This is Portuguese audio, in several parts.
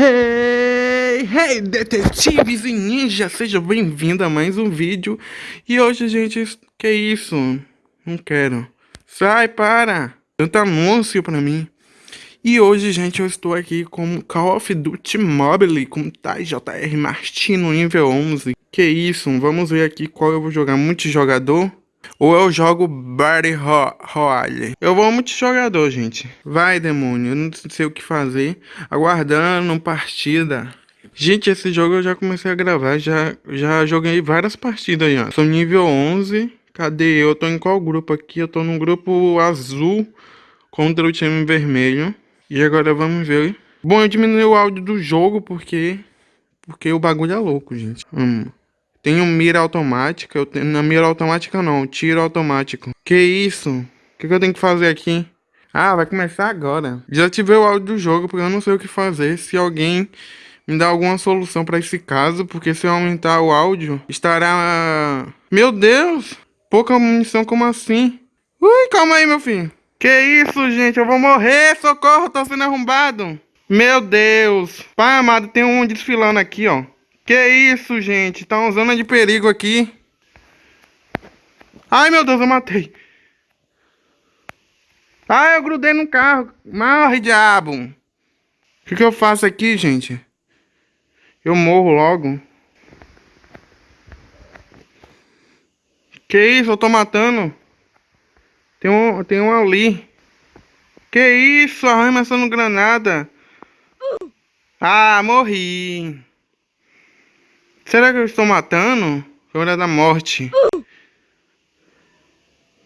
Hey, hey, detetives e ninjas, seja bem-vindo a mais um vídeo. E hoje, gente, que isso? Não quero. Sai, para! Tanto anúncio pra mim. E hoje, gente, eu estou aqui com Call of Duty Mobile, com TJR Martino nível 11. Que isso, vamos ver aqui qual eu vou jogar. Multijogador? Ou eu jogo Battle Royale. Eu vou multijogador, gente. Vai, demônio. Eu não sei o que fazer. Aguardando partida. Gente, esse jogo eu já comecei a gravar. Já, já joguei várias partidas já. Sou nível 11. Cadê eu? tô em qual grupo aqui? Eu tô no grupo azul contra o time vermelho. E agora vamos ver. Bom, eu diminui o áudio do jogo porque... Porque o bagulho é louco, gente. Vamos. Tenho mira automática. Eu tenho, na mira automática não, tiro automático. Que isso? O que, que, eu tenho que fazer aqui? Ah, vai começar agora. Tive o áudio do jogo, porque eu não sei o que fazer. Se alguém me dá alguma solução para esse caso, porque se eu aumentar o áudio, estará... Meu Deus! Pouca munição, como assim? Ui, calma aí, meu filho. Que isso, gente? Eu vou morrer! Socorro, tô sendo arrombado! Meu Deus! Pai amado, tem um desfilando aqui, ó. Que isso, gente? Tá uma zona de perigo aqui. Ai, meu Deus, eu matei. Ai, eu grudei no carro. Morre, diabo. O que, que eu faço aqui, gente? Eu morro logo. Que isso? Eu tô matando. Tem um, tem um ali. Que isso? Arremessando granada. Ah, morri. Será que eu estou matando? Hora da morte.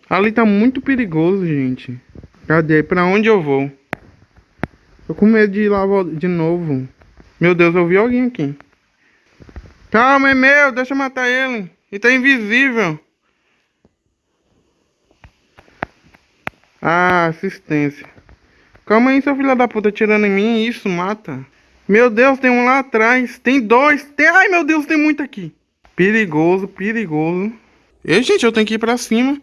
Ali tá muito perigoso, gente. Cadê? Pra onde eu vou? Tô com medo de ir lá de novo. Meu Deus, eu vi alguém aqui. Calma, é meu. Deixa eu matar ele. Ele tá invisível. Ah, assistência. Calma aí, seu filho da puta, tirando em mim. Isso, mata. Meu Deus, tem um lá atrás. Tem dois. Tem... Ai, meu Deus, tem muito aqui. Perigoso, perigoso. E, gente, eu tenho que ir pra cima.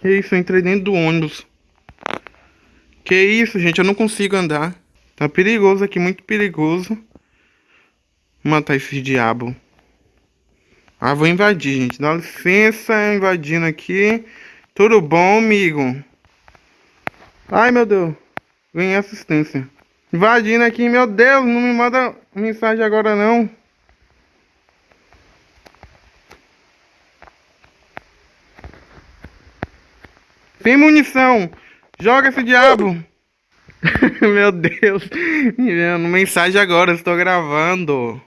Que isso, eu entrei dentro do ônibus. Que isso, gente, eu não consigo andar. Tá perigoso aqui, muito perigoso. Vou matar esse diabo. Ah, vou invadir, gente. Dá licença, invadindo aqui. Tudo bom, amigo? Ai, meu Deus. Ganhei assistência. Invadindo aqui, meu Deus, não me manda mensagem agora não. Tem munição. Joga esse diabo. meu Deus. Enviando mensagem agora, estou gravando.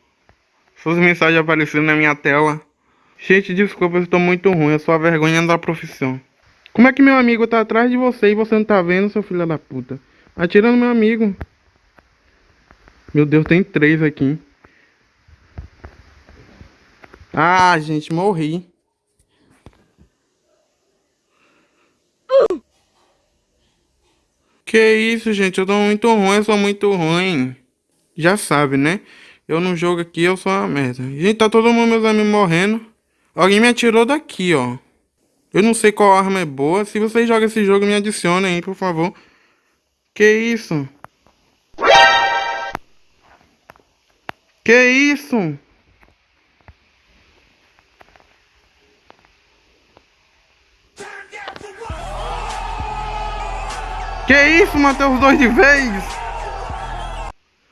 Suas mensagens aparecendo na minha tela. Gente, desculpa, eu estou muito ruim. Eu sou a vergonha da profissão. Como é que meu amigo tá atrás de você e você não tá vendo, seu filho da puta? Atirando meu amigo. Meu Deus, tem três aqui. Ah, gente, morri. Que isso, gente? Eu tô muito ruim, eu sou muito ruim. Já sabe, né? Eu não jogo aqui, eu sou uma merda. Gente, tá todo mundo, meus amigos, morrendo. Alguém me atirou daqui, ó. Eu não sei qual arma é boa. Se vocês jogam esse jogo, me adicionem aí, por favor. Que isso? Que isso? Que isso, matei os dois de vez?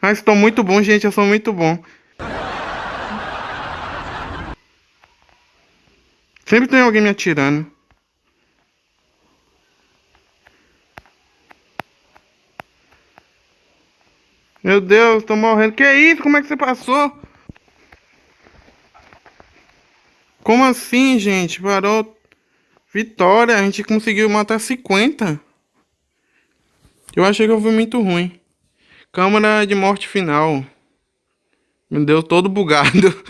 Ah, estou muito bom, gente, eu sou muito bom. Sempre tem alguém me atirando. Meu Deus, tô morrendo. Que isso? Como é que você passou? Como assim, gente? Parou. Vitória, a gente conseguiu matar 50. Eu achei que eu fui muito ruim. Câmara de morte final. Meu Deus, todo bugado.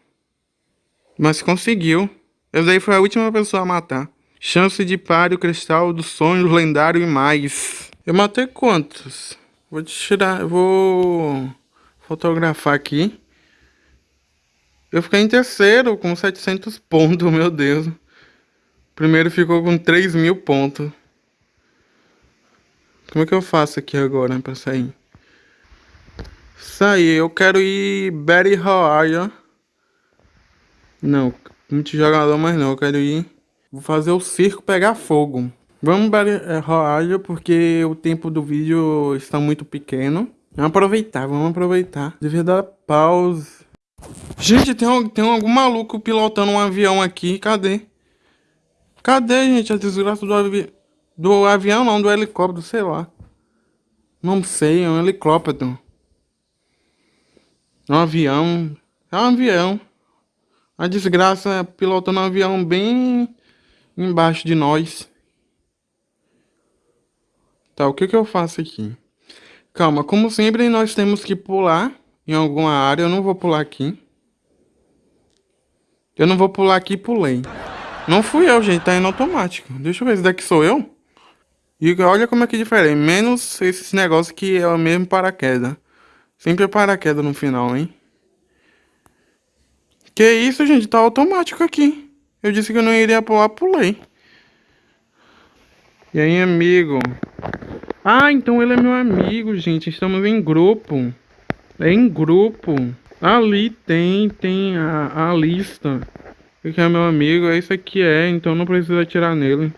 Mas conseguiu. Eu daí foi a última pessoa a matar. Chance de páreo, cristal do sonho, lendário e mais. Eu matei quantos? Vou tirar, vou fotografar aqui. Eu fiquei em terceiro com 700 pontos, meu Deus. Primeiro ficou com 3 mil pontos. Como é que eu faço aqui agora pra sair? Aí, eu quero ir Betty Royale. Não, multijogador, mas não, eu quero ir. Vou fazer o circo pegar fogo. Vamos Betty é, Royale porque o tempo do vídeo está muito pequeno. Vamos aproveitar, vamos aproveitar. Devia dar pause. Gente, tem, tem algum maluco pilotando um avião aqui. Cadê? Cadê, gente, a desgraça do, avi do avião? Não, do helicóptero, sei lá. Não sei, é um helicóptero. Um avião. É um avião. A desgraça pilotando um avião bem embaixo de nós. Tá, o que que eu faço aqui? Calma, como sempre nós temos que pular em alguma área. Eu não vou pular aqui. Eu não vou pular aqui e pulei. Não fui eu, gente. Tá indo automático. Deixa eu ver. Esse daqui sou eu? E olha como é que é diferente. Menos esses negócios que é o mesmo paraquedas. Sempre é paraquedas no final, hein? Que isso, gente? Tá automático aqui. Eu disse que eu não iria pular, pulei. E aí, amigo? Ah, então ele é meu amigo, gente. Estamos em grupo. É em grupo. Ali tem, tem a, a lista. Que é meu amigo, é isso aqui é, então não precisa atirar nele.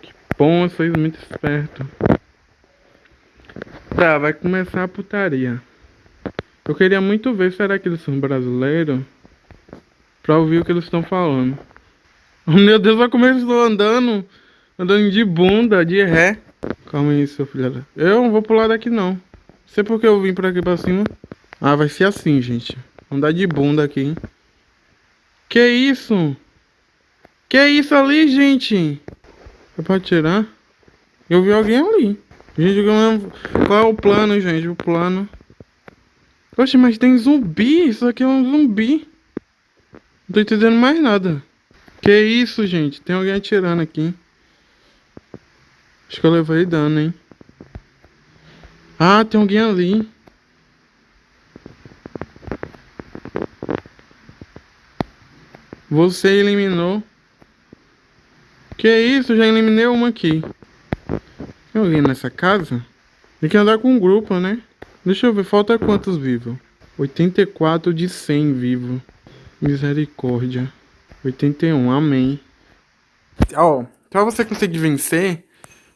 Que bom, vocês muito esperto. Tá, vai começar a putaria. Eu queria muito ver, será que eles são brasileiros? Pra ouvir o que eles estão falando. Meu Deus, eles estão andando. Andando de bunda, de ré. Calma aí, seu filho. Eu não vou pular daqui, não. Não sei porque eu vim por aqui pra cima. Ah, vai ser assim, gente. Andar de bunda aqui, hein? Que isso? Que isso ali, gente? É pra tirar? Eu vi alguém ali. Gente, qual é o plano, gente? O plano. Poxa, mas tem zumbi. Isso aqui é um zumbi. Não tô entendendo mais nada. Que isso, gente? Tem alguém atirando aqui. Acho que eu levei dano, hein? Ah, tem alguém ali. Você eliminou. Que isso? Já eliminei uma aqui. Tem alguém nessa casa? Tem que andar com um grupo, né? Deixa eu ver, falta quantos vivos? 84 de 100 vivos. Misericórdia. 81, amém. Ó, oh, pra você conseguir vencer,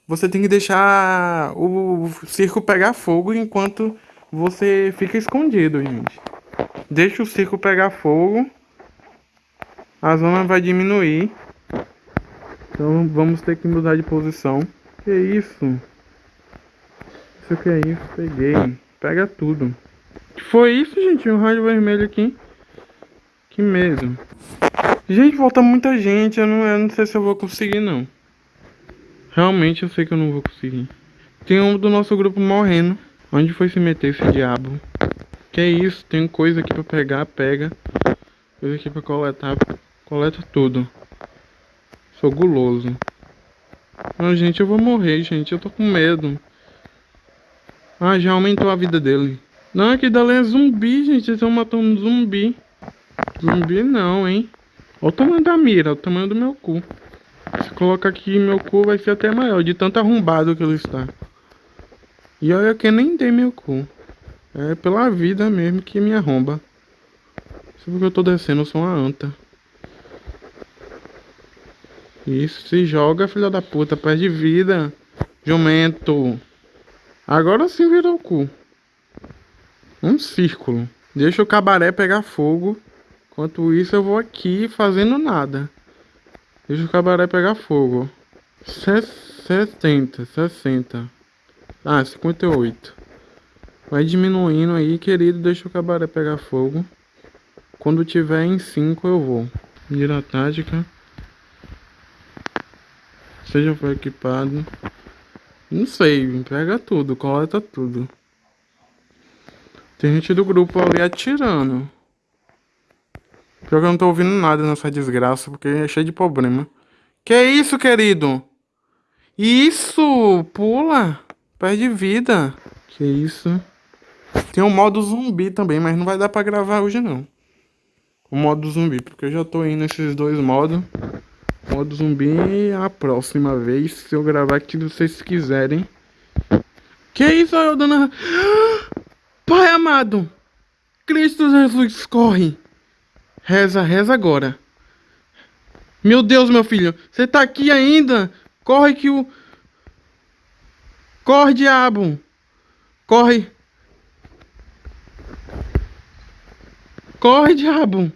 você tem que deixar o circo pegar fogo enquanto você fica escondido, gente. Deixa o circo pegar fogo a zona vai diminuir. Então vamos ter que mudar de posição. Que isso? Isso que é isso? Peguei. Pega tudo. Foi isso, gente? Um rádio vermelho aqui. Que medo. Gente, volta muita gente. Eu não, eu não sei se eu vou conseguir, não. Realmente eu sei que eu não vou conseguir. Tem um do nosso grupo morrendo. Onde foi se meter esse diabo? Que é isso? Tem coisa aqui pra pegar, pega. Coisa aqui pra coletar, Coleta tudo. Sou guloso. Ah, gente, eu vou morrer, gente. Eu tô com medo. Ah, já aumentou a vida dele. Não, aqui dali é zumbi, gente. Eles estão matando um zumbi. Zumbi não, hein. Olha o tamanho da mira, o tamanho do meu cu. Se colocar aqui meu cu vai ser até maior, de tanto arrombado que ele está. E olha que nem tem meu cu. É pela vida mesmo que me arromba. Só porque eu tô descendo, eu sou uma anta. Isso, se joga, filha da puta, perde vida. Jumento. Agora sim virou o cu. Um círculo. Deixa o cabaré pegar fogo. Enquanto isso eu vou aqui fazendo nada. Deixa o cabaré pegar fogo. 70, 60. Ah, 58. Vai diminuindo aí, querido. Deixa o cabaré pegar fogo. Quando tiver em 5 eu vou. Mira tática. Seja foi equipado. Não sei, pega tudo, coleta tudo. Tem gente do grupo ali atirando. Pior que eu não tô ouvindo nada nessa desgraça, porque é cheio de problema. Que isso, querido? Isso! Pula! Perde vida. Que isso? Tem um modo zumbi também, mas não vai dar pra gravar hoje não. O modo zumbi, porque eu já tô indo nesses dois modos. Modo zumbi a próxima vez, se eu gravar aqui, vocês quiserem. Que isso, eu dando... Pai amado, Cristo Jesus, corre. Reza, reza agora. Meu Deus, meu filho, você tá aqui ainda? Corre que o... Corre, diabo. Corre. Corre, diabo.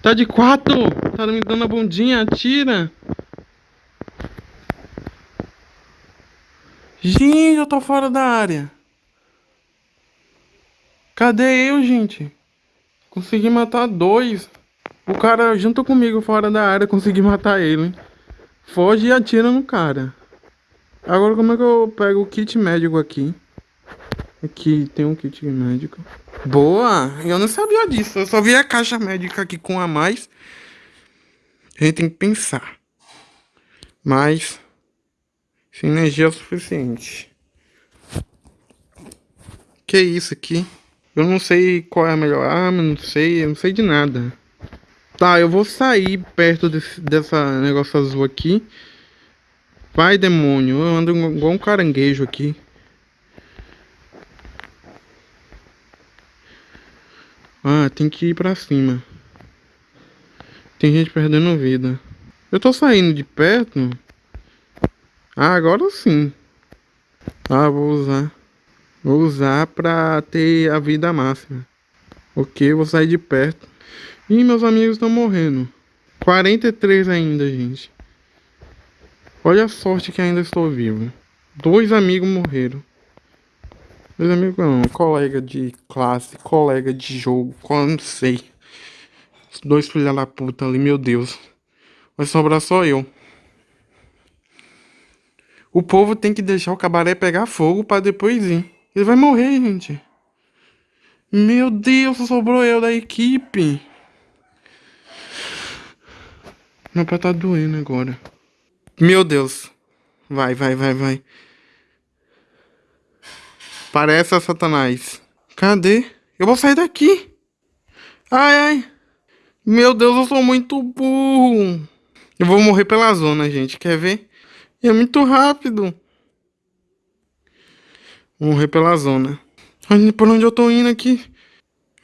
Tá de quatro. Tá me dando a bundinha. Atira. Gente, eu tô fora da área. Cadê eu, gente? Consegui matar dois. O cara junto comigo fora da área, consegui matar ele. Foge e atira no cara. Agora como é que eu pego o kit médico aqui? Aqui tem um kit médico. Boa! Eu não sabia disso. Eu só vi a caixa médica aqui com a mais. A gente tem que pensar. Mas... Sem energia é o suficiente. Que isso aqui? Eu não sei qual é a melhor arma, não sei, eu não sei de nada. Tá, eu vou sair perto desse, dessa negócio azul aqui. Vai, demônio, eu ando igual um caranguejo aqui. Ah, tem que ir pra cima. Tem gente perdendo vida. Eu tô saindo de perto. Ah, agora sim. Ah, vou usar. Vou usar pra ter a vida máxima. Ok, vou sair de perto. Ih, meus amigos estão morrendo. 43 ainda, gente. Olha a sorte que ainda estou vivo. Dois amigos morreram. Dois amigos não, colega de classe, colega de jogo, não sei. Dois filha da puta ali, meu Deus. Vai sobrar só eu. O povo tem que deixar o cabaré pegar fogo pra depois ir. Ele vai morrer, gente. Meu Deus, sobrou eu da equipe. Meu pé tá doendo agora. Meu Deus. Vai, vai, vai, vai. Parece a Satanás. Cadê? Eu vou sair daqui. Ai, ai. Meu Deus, eu sou muito burro. Eu vou morrer pela zona, gente. Quer ver? É muito rápido. Morrer pela zona. Olha por onde eu tô indo aqui.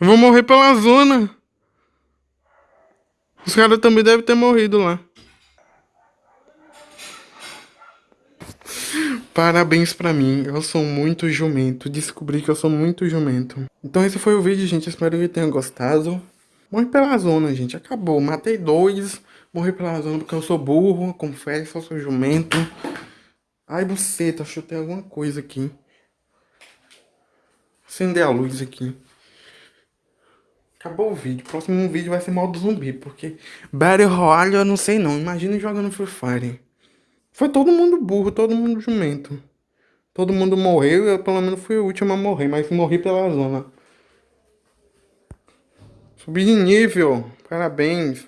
Eu vou morrer pela zona. Os caras também devem ter morrido lá. Parabéns pra mim, eu sou muito jumento, descobri que eu sou muito jumento. Então esse foi o vídeo, gente, espero que tenham gostado. Morri pela zona, gente, acabou, matei dois, morri pela zona porque eu sou burro, confesso, eu sou jumento. Ai, buceta, chutei alguma coisa aqui. Acender a luz aqui. Acabou o vídeo, próximo vídeo vai ser modo zumbi, porque Battle Royale eu não sei não, imagina jogando Free Fire. Foi todo mundo burro, todo mundo jumento. Todo mundo morreu, eu pelo menos fui o último a morrer, mas morri pela zona. Subi de nível, parabéns.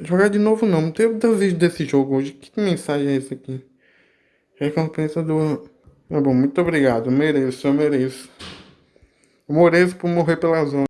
Jogar de novo não, não teve desejo desse jogo hoje. Que mensagem é essa aqui? Recompensa do... Tá bom, muito obrigado, eu mereço, eu mereço. Eu mereço por morrer pela zona.